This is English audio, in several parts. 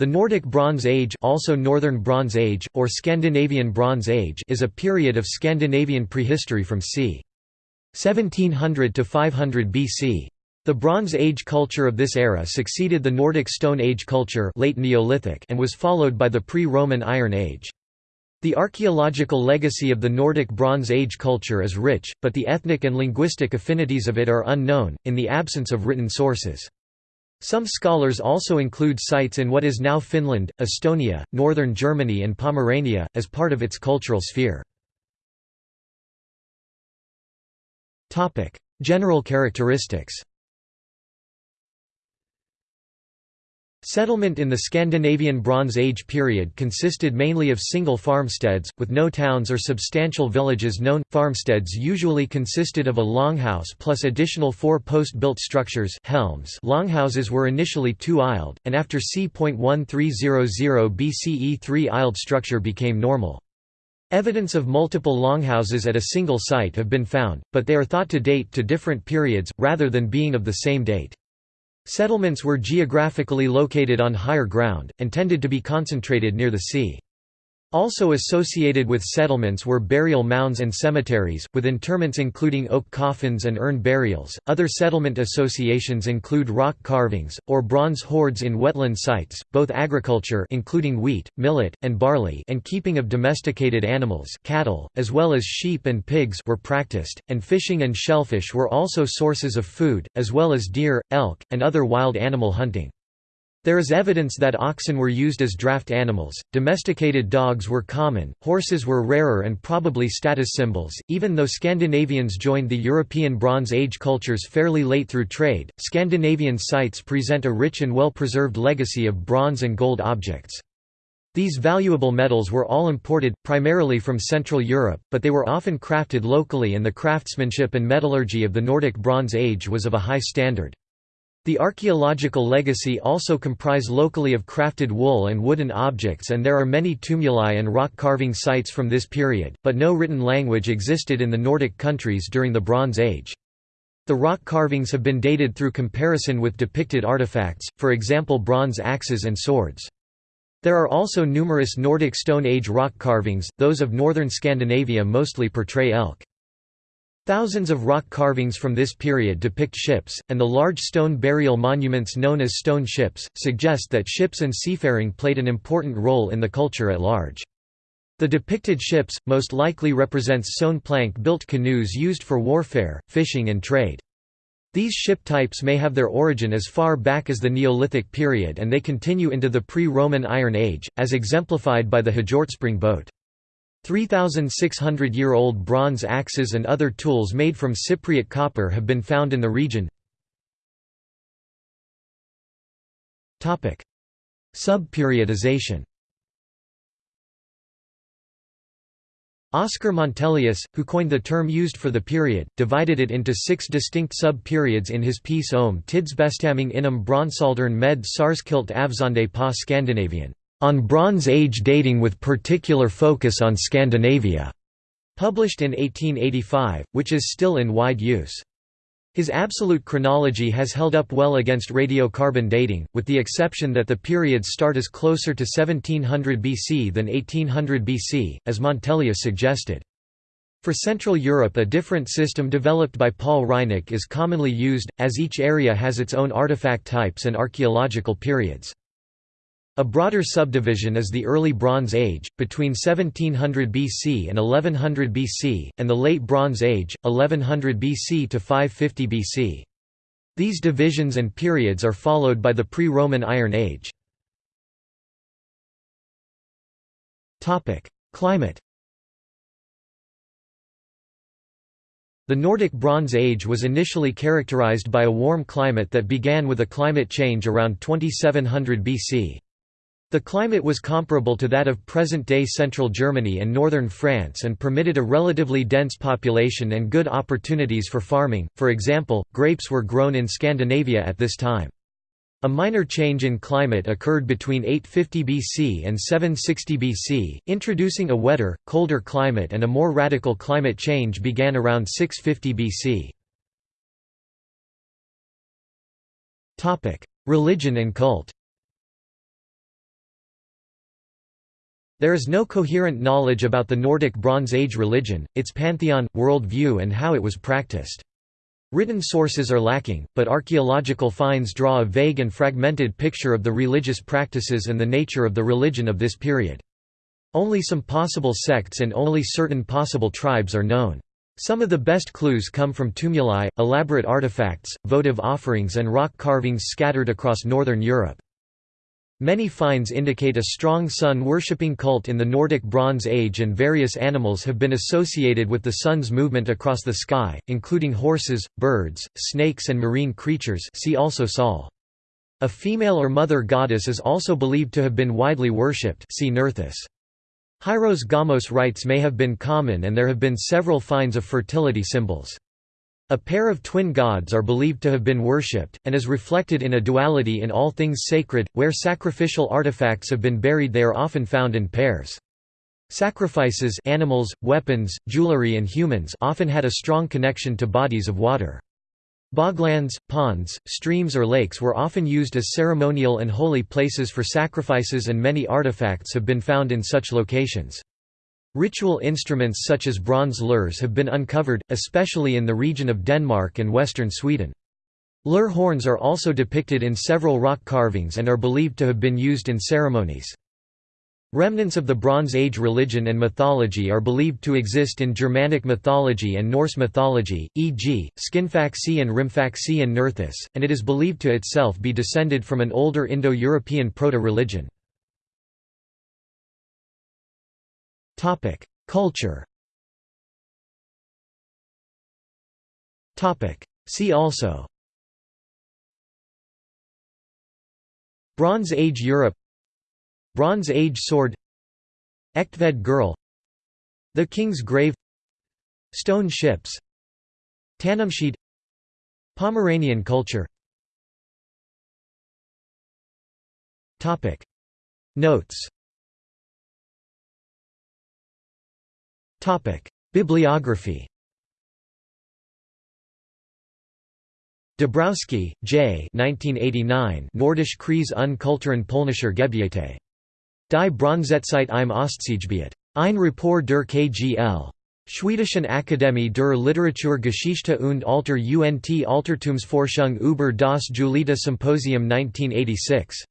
The Nordic Bronze Age also Northern Bronze Age, or Scandinavian Bronze Age is a period of Scandinavian prehistory from c. 1700 to 500 BC. The Bronze Age culture of this era succeeded the Nordic Stone Age culture late Neolithic and was followed by the pre-Roman Iron Age. The archaeological legacy of the Nordic Bronze Age culture is rich, but the ethnic and linguistic affinities of it are unknown, in the absence of written sources. Some scholars also include sites in what is now Finland, Estonia, northern Germany and Pomerania, as part of its cultural sphere. General characteristics Settlement in the Scandinavian Bronze Age period consisted mainly of single farmsteads, with no towns or substantial villages known. Farmsteads usually consisted of a longhouse plus additional four post-built structures helms. Longhouses were initially two-aisled, and after c.1300 BCE three-aisled structure became normal. Evidence of multiple longhouses at a single site have been found, but they are thought to date to different periods, rather than being of the same date. Settlements were geographically located on higher ground, and tended to be concentrated near the sea. Also associated with settlements were burial mounds and cemeteries, with interments including oak coffins and urn burials. Other settlement associations include rock carvings or bronze hoards in wetland sites, both agriculture including wheat, millet, and barley and keeping of domesticated animals, cattle, as well as sheep and pigs were practiced, and fishing and shellfish were also sources of food, as well as deer, elk, and other wild animal hunting. There is evidence that oxen were used as draft animals, domesticated dogs were common, horses were rarer and probably status symbols. Even though Scandinavians joined the European Bronze Age cultures fairly late through trade, Scandinavian sites present a rich and well preserved legacy of bronze and gold objects. These valuable metals were all imported, primarily from Central Europe, but they were often crafted locally and the craftsmanship and metallurgy of the Nordic Bronze Age was of a high standard. The archaeological legacy also comprise locally of crafted wool and wooden objects and there are many tumuli and rock carving sites from this period, but no written language existed in the Nordic countries during the Bronze Age. The rock carvings have been dated through comparison with depicted artifacts, for example bronze axes and swords. There are also numerous Nordic Stone Age rock carvings, those of northern Scandinavia mostly portray elk. Thousands of rock carvings from this period depict ships, and the large stone burial monuments known as stone ships, suggest that ships and seafaring played an important role in the culture at large. The depicted ships, most likely represents sewn plank-built canoes used for warfare, fishing and trade. These ship types may have their origin as far back as the Neolithic period and they continue into the pre-Roman Iron Age, as exemplified by the Hjortspring boat. 3,600-year-old bronze axes and other tools made from Cypriot copper have been found in the region. Sub-periodization Oscar Montelius, who coined the term used for the period, divided it into six distinct sub-periods in his piece Om tidsbestämning inom bronsaldern med sarskilt avseende pa Scandinavian on Bronze Age dating with particular focus on Scandinavia, published in 1885, which is still in wide use. His absolute chronology has held up well against radiocarbon dating, with the exception that the periods start as closer to 1700 BC than 1800 BC, as Montelius suggested. For Central Europe a different system developed by Paul Reinecke is commonly used, as each area has its own artifact types and archaeological periods. A broader subdivision is the Early Bronze Age, between 1700 BC and 1100 BC, and the Late Bronze Age, 1100 BC to 550 BC. These divisions and periods are followed by the pre-Roman Iron Age. Climate The Nordic Bronze Age was initially characterized by a warm climate that began with a climate change around 2700 BC. The climate was comparable to that of present-day central Germany and northern France and permitted a relatively dense population and good opportunities for farming, for example, grapes were grown in Scandinavia at this time. A minor change in climate occurred between 850 BC and 760 BC, introducing a wetter, colder climate and a more radical climate change began around 650 BC. Religion and cult There is no coherent knowledge about the Nordic Bronze Age religion, its pantheon, world view and how it was practiced. Written sources are lacking, but archaeological finds draw a vague and fragmented picture of the religious practices and the nature of the religion of this period. Only some possible sects and only certain possible tribes are known. Some of the best clues come from tumuli, elaborate artifacts, votive offerings and rock carvings scattered across northern Europe. Many finds indicate a strong sun-worshipping cult in the Nordic Bronze Age and various animals have been associated with the sun's movement across the sky, including horses, birds, snakes and marine creatures see also Sol. A female or mother goddess is also believed to have been widely worshipped see Nerthus. Hieros Gamos rites may have been common and there have been several finds of fertility symbols. A pair of twin gods are believed to have been worshipped, and is reflected in a duality in all things sacred, where sacrificial artifacts have been buried they are often found in pairs. Sacrifices animals, weapons, jewelry and humans often had a strong connection to bodies of water. Boglands, ponds, streams or lakes were often used as ceremonial and holy places for sacrifices and many artifacts have been found in such locations. Ritual instruments such as bronze lyres have been uncovered, especially in the region of Denmark and western Sweden. Lyre horns are also depicted in several rock carvings and are believed to have been used in ceremonies. Remnants of the Bronze Age religion and mythology are believed to exist in Germanic mythology and Norse mythology, e.g., Skinfaxi and Rimfaxi and Nerthus, and it is believed to itself be descended from an older Indo-European proto-religion. Culture. See also. Bronze Age Europe. Bronze Age sword. Egtved girl. The King's Grave. Stone ships. Tanumshede Pomeranian culture. Notes Bibliography Dabrowski, J. 1989 Nordische Kreis und Kulturen polnischer Gebiete. Die Bronzezeit im Ostseegebiet. Ein Rapport der KGL. Schwedischen Akademie der Literaturgeschichte und Alter und Altertumsforschung über das Julita Symposium 1986.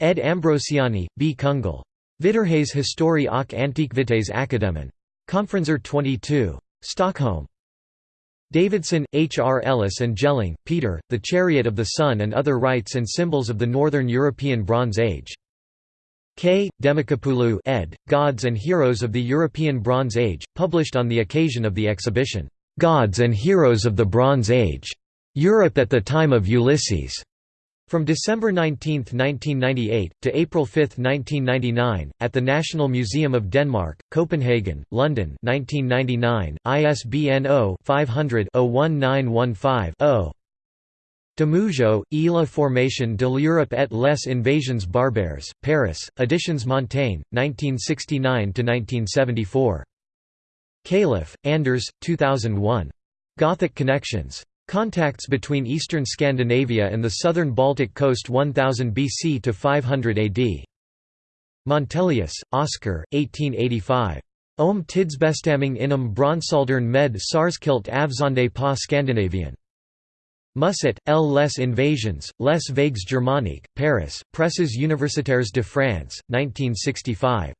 Ed Ambrosiani, B. Kungl. Vitterhets Historie och Antikvitets Akademien. Konferenser 22. Stockholm. Davidson, H. R. Ellis and Gelling, Peter, The Chariot of the Sun and Other Rites and Symbols of the Northern European Bronze Age. K. Demakopoulou ed., Gods and Heroes of the European Bronze Age, published on the occasion of the exhibition, "'Gods and Heroes of the Bronze Age. Europe at the Time of Ulysses' From December 19, 1998, to April 5, 1999, at the National Museum of Denmark, Copenhagen, London 1999, ISBN 0-500-01915-0 Demougeot, Ile Formation de l'Europe et les invasions barbares, Paris, Editions Montaigne, 1969–1974. Kaliff, Anders, 2001. Gothic Connections. Contacts between eastern Scandinavia and the southern Baltic coast 1000 BC to 500 AD. Montelius, Oscar, 1885. Om tidsbestämning inom bronsaldern med sarskilt avseende på Scandinavian. Musset, L. Les Invasions, Les Vagues Germaniques, Paris, Presses universitaires de France, 1965.